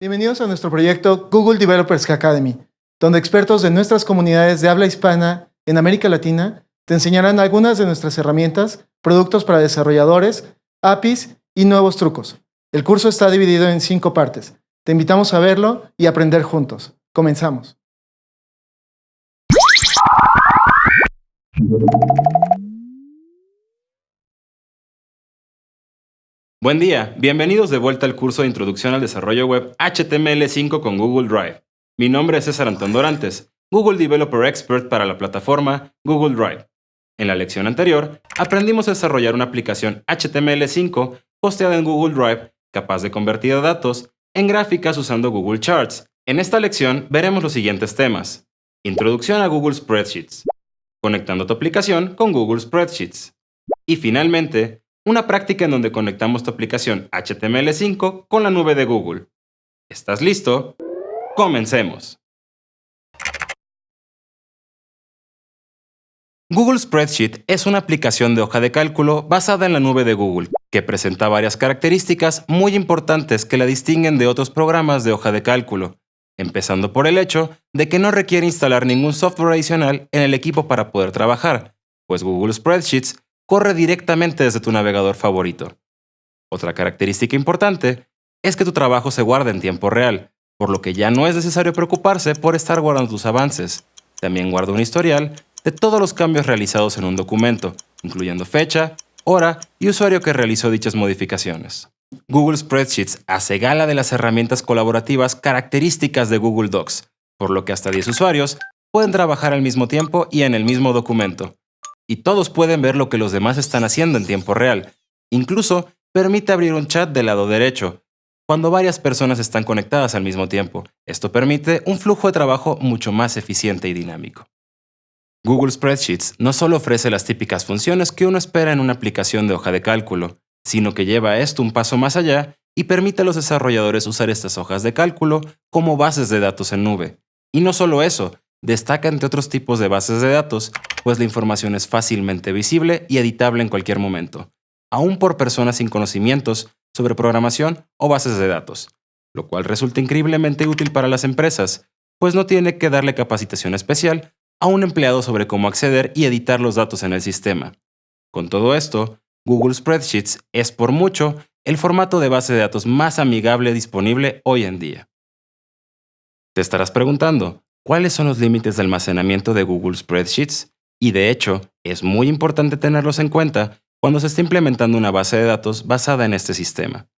Bienvenidos a nuestro proyecto Google Developers Academy, donde expertos de nuestras comunidades de habla hispana en América Latina te enseñarán algunas de nuestras herramientas, productos para desarrolladores, APIs y nuevos trucos. El curso está dividido en cinco partes. Te invitamos a verlo y aprender juntos. Comenzamos. Buen día, bienvenidos de vuelta al curso de Introducción al Desarrollo Web HTML5 con Google Drive. Mi nombre es César Antón Dorantes, Google Developer Expert para la plataforma Google Drive. En la lección anterior, aprendimos a desarrollar una aplicación HTML5 posteada en Google Drive capaz de convertir datos en gráficas usando Google Charts. En esta lección veremos los siguientes temas. Introducción a Google Spreadsheets. Conectando tu aplicación con Google Spreadsheets. Y finalmente, una práctica en donde conectamos tu aplicación HTML5 con la nube de Google. ¿Estás listo? Comencemos. Google Spreadsheet es una aplicación de hoja de cálculo basada en la nube de Google, que presenta varias características muy importantes que la distinguen de otros programas de hoja de cálculo, empezando por el hecho de que no requiere instalar ningún software adicional en el equipo para poder trabajar, pues Google Spreadsheets corre directamente desde tu navegador favorito. Otra característica importante es que tu trabajo se guarda en tiempo real, por lo que ya no es necesario preocuparse por estar guardando tus avances. También guarda un historial de todos los cambios realizados en un documento, incluyendo fecha, hora y usuario que realizó dichas modificaciones. Google Spreadsheets hace gala de las herramientas colaborativas características de Google Docs, por lo que hasta 10 usuarios pueden trabajar al mismo tiempo y en el mismo documento, y todos pueden ver lo que los demás están haciendo en tiempo real. Incluso permite abrir un chat del lado derecho, cuando varias personas están conectadas al mismo tiempo. Esto permite un flujo de trabajo mucho más eficiente y dinámico. Google Spreadsheets no solo ofrece las típicas funciones que uno espera en una aplicación de hoja de cálculo, sino que lleva esto un paso más allá y permite a los desarrolladores usar estas hojas de cálculo como bases de datos en nube. Y no solo eso, destaca entre otros tipos de bases de datos, pues la información es fácilmente visible y editable en cualquier momento, aún por personas sin conocimientos sobre programación o bases de datos, lo cual resulta increíblemente útil para las empresas, pues no tiene que darle capacitación especial a un empleado sobre cómo acceder y editar los datos en el sistema. Con todo esto, Google Spreadsheets es por mucho el formato de base de datos más amigable disponible hoy en día. Te estarás preguntando, cuáles son los límites de almacenamiento de Google Spreadsheets y de hecho es muy importante tenerlos en cuenta cuando se está implementando una base de datos basada en este sistema.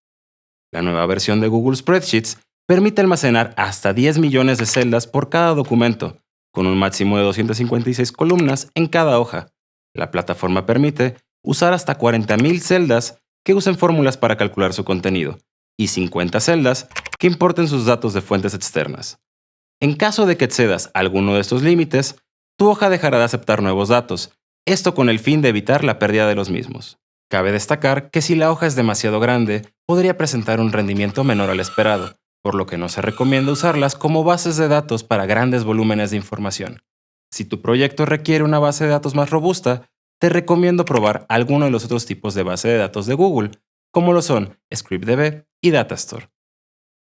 La nueva versión de Google Spreadsheets permite almacenar hasta 10 millones de celdas por cada documento, con un máximo de 256 columnas en cada hoja. La plataforma permite usar hasta 40.000 celdas que usen fórmulas para calcular su contenido, y 50 celdas que importen sus datos de fuentes externas. En caso de que excedas alguno de estos límites, tu hoja dejará de aceptar nuevos datos, esto con el fin de evitar la pérdida de los mismos. Cabe destacar que si la hoja es demasiado grande, podría presentar un rendimiento menor al esperado, por lo que no se recomienda usarlas como bases de datos para grandes volúmenes de información. Si tu proyecto requiere una base de datos más robusta, te recomiendo probar alguno de los otros tipos de base de datos de Google, como lo son ScriptDB y Datastore.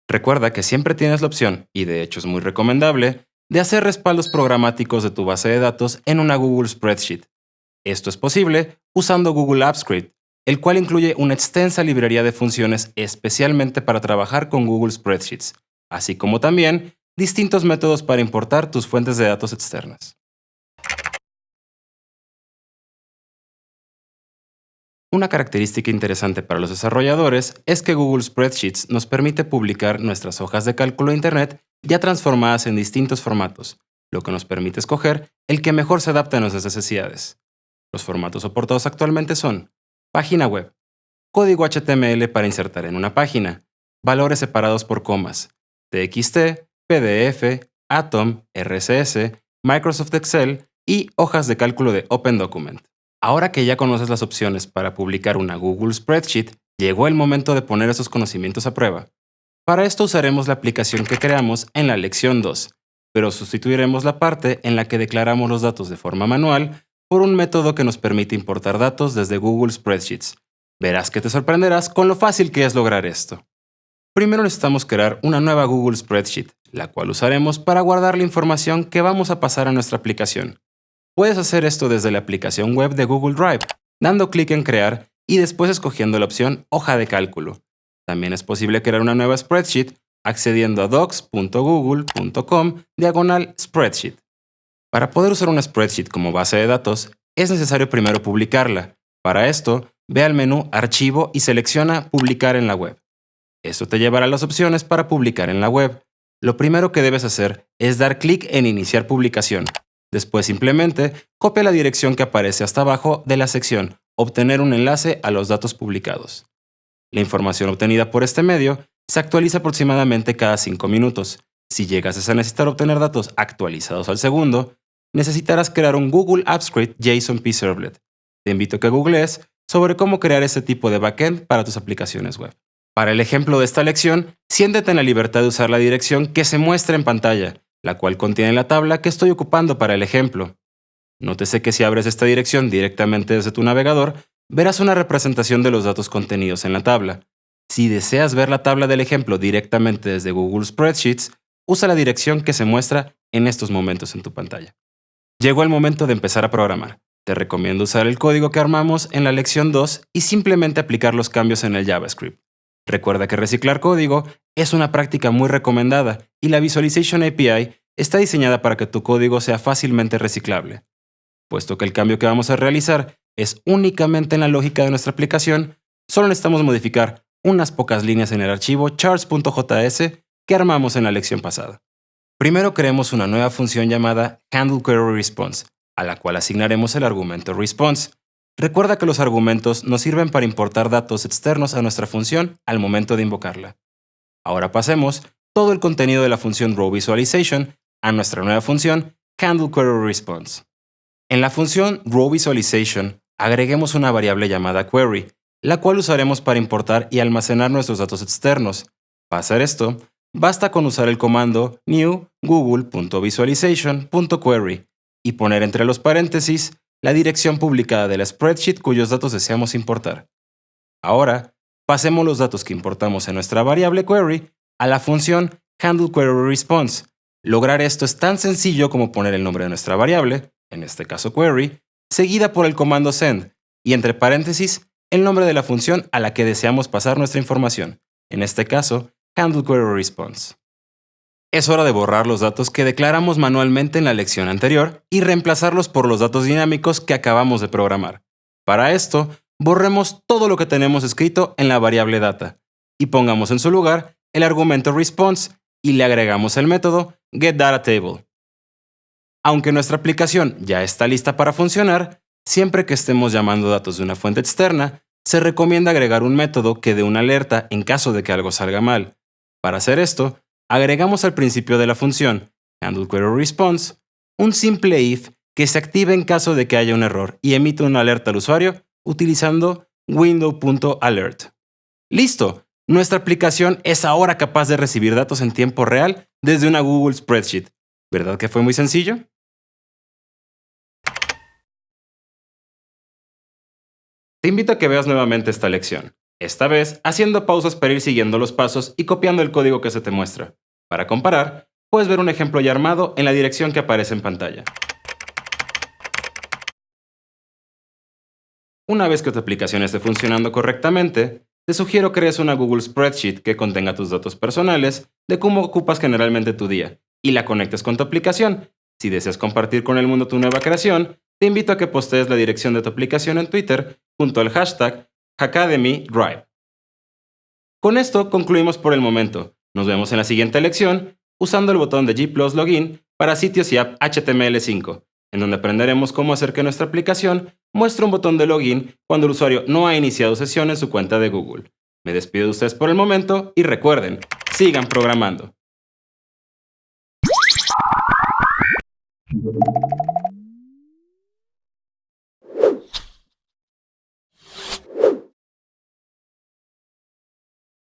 Recuerda que siempre tienes la opción, y de hecho es muy recomendable, de hacer respaldos programáticos de tu base de datos en una Google Spreadsheet. Esto es posible usando Google Apps Script, el cual incluye una extensa librería de funciones especialmente para trabajar con Google Spreadsheets, así como también distintos métodos para importar tus fuentes de datos externas. Una característica interesante para los desarrolladores es que Google Spreadsheets nos permite publicar nuestras hojas de cálculo de Internet ya transformadas en distintos formatos, lo que nos permite escoger el que mejor se adapte a nuestras necesidades. Los formatos soportados actualmente son página web, código HTML para insertar en una página, valores separados por comas, TXT, PDF, Atom, RCS, Microsoft Excel y hojas de cálculo de Open Document. Ahora que ya conoces las opciones para publicar una Google Spreadsheet, llegó el momento de poner esos conocimientos a prueba. Para esto usaremos la aplicación que creamos en la lección 2, pero sustituiremos la parte en la que declaramos los datos de forma manual por un método que nos permite importar datos desde Google Spreadsheets. Verás que te sorprenderás con lo fácil que es lograr esto. primero necesitamos crear una nueva Google Spreadsheet, la cual usaremos para guardar la información que vamos a pasar a nuestra aplicación. Puedes hacer esto desde la aplicación web de Google Drive, dando clic en Crear y después escogiendo la opción Hoja de cálculo. También es posible crear una nueva spreadsheet accediendo a docs.google.com diagonal spreadsheet. Para poder usar una spreadsheet como base de datos, es necesario primero publicarla. Para esto, ve al menú Archivo y selecciona Publicar en la web. Esto te llevará a las opciones para publicar en la web. Lo primero que debes hacer es dar clic en Iniciar publicación. Después simplemente copia la dirección que aparece hasta abajo de la sección Obtener un enlace a los datos publicados. La información obtenida por este medio se actualiza aproximadamente cada 5 minutos. Si llegas a necesitar obtener datos actualizados al segundo, necesitarás crear un Google Apps Script JSON Servlet. Te invito a que googlees sobre cómo crear este tipo de backend para tus aplicaciones web. Para el ejemplo de esta lección, siéntete en la libertad de usar la dirección que se muestra en pantalla, la cual contiene la tabla que estoy ocupando para el ejemplo. Nótese que si abres esta dirección directamente desde tu navegador, verás una representación de los datos contenidos en la tabla. Si deseas ver la tabla del ejemplo directamente desde Google Spreadsheets, usa la dirección que se muestra en estos momentos en tu pantalla. Llegó el momento de empezar a programar. Te recomiendo usar el código que armamos en la lección 2 y simplemente aplicar los cambios en el JavaScript. Recuerda que reciclar código es una práctica muy recomendada y la Visualization API está diseñada para que tu código sea fácilmente reciclable. Puesto que el cambio que vamos a realizar es únicamente en la lógica de nuestra aplicación, solo necesitamos modificar unas pocas líneas en el archivo charts.js que armamos en la lección pasada. Primero creemos una nueva función llamada HandleQueryResponse, a la cual asignaremos el argumento response. Recuerda que los argumentos nos sirven para importar datos externos a nuestra función al momento de invocarla. Ahora pasemos todo el contenido de la función RowVisualization a nuestra nueva función HandleQueryResponse. En la función RowVisualization agreguemos una variable llamada query, la cual usaremos para importar y almacenar nuestros datos externos. Para hacer esto, basta con usar el comando new google.visualization.query y poner entre los paréntesis la dirección publicada de la spreadsheet cuyos datos deseamos importar. Ahora, pasemos los datos que importamos en nuestra variable query a la función handleQueryResponse. Lograr esto es tan sencillo como poner el nombre de nuestra variable, en este caso query, seguida por el comando send, y entre paréntesis el nombre de la función a la que deseamos pasar nuestra información, en este caso, handleQueryResponse. Es hora de borrar los datos que declaramos manualmente en la lección anterior y reemplazarlos por los datos dinámicos que acabamos de programar. Para esto, borremos todo lo que tenemos escrito en la variable data y pongamos en su lugar el argumento response y le agregamos el método getDataTable. Aunque nuestra aplicación ya está lista para funcionar, siempre que estemos llamando datos de una fuente externa, se recomienda agregar un método que dé una alerta en caso de que algo salga mal. Para hacer esto, agregamos al principio de la función handleQueryResponse un simple if que se active en caso de que haya un error y emite una alerta al usuario utilizando window.alert. ¡Listo! Nuestra aplicación es ahora capaz de recibir datos en tiempo real desde una Google Spreadsheet. ¿Verdad que fue muy sencillo? Te invito a que veas nuevamente esta lección, esta vez haciendo pausas para ir siguiendo los pasos y copiando el código que se te muestra. Para comparar, puedes ver un ejemplo ya armado en la dirección que aparece en pantalla. Una vez que tu aplicación esté funcionando correctamente, te sugiero crees una Google Spreadsheet que contenga tus datos personales de cómo ocupas generalmente tu día y la conectes con tu aplicación. Si deseas compartir con el mundo tu nueva creación, te invito a que postees la dirección de tu aplicación en Twitter junto al hashtag AcademyDrive. Con esto concluimos por el momento. Nos vemos en la siguiente lección usando el botón de G Login para sitios y app HTML5, en donde aprenderemos cómo hacer que nuestra aplicación muestre un botón de login cuando el usuario no ha iniciado sesión en su cuenta de Google. Me despido de ustedes por el momento y recuerden, sigan programando.